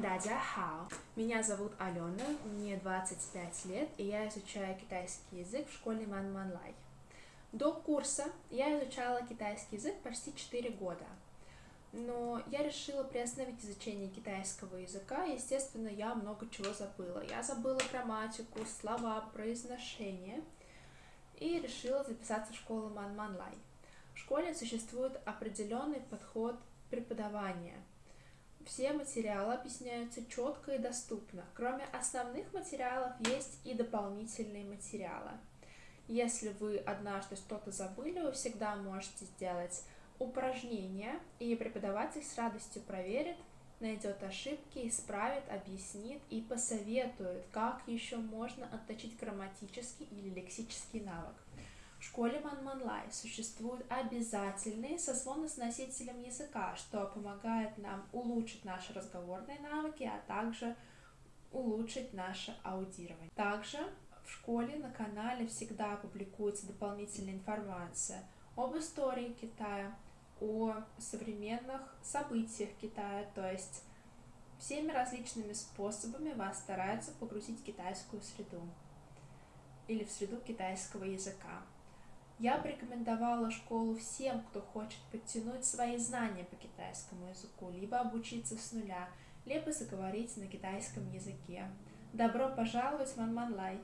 Дадя хао. Меня зовут Алена, мне 25 лет, и я изучаю китайский язык в школе Ман Манлай. До курса я изучала китайский язык почти 4 года. Но я решила приостановить изучение китайского языка, естественно, я много чего забыла. Я забыла грамматику, слова, произношение, и решила записаться в школу Ман Манлай. В школе существует определенный подход преподавания – все материалы объясняются четко и доступно. Кроме основных материалов есть и дополнительные материалы. Если вы однажды что-то забыли, вы всегда можете сделать упражнение, и преподаватель с радостью проверит, найдет ошибки, исправит, объяснит и посоветует, как еще можно отточить грамматический или лексический навык. В школе Манманлай существуют обязательные созвоны с языка, что помогает нам улучшить наши разговорные навыки, а также улучшить наше аудирование. Также в школе на канале всегда публикуется дополнительная информация об истории Китая, о современных событиях Китая, то есть всеми различными способами вас стараются погрузить в китайскую среду или в среду китайского языка. Я бы рекомендовала школу всем, кто хочет подтянуть свои знания по китайскому языку, либо обучиться с нуля, либо заговорить на китайском языке. Добро пожаловать в Манманлай!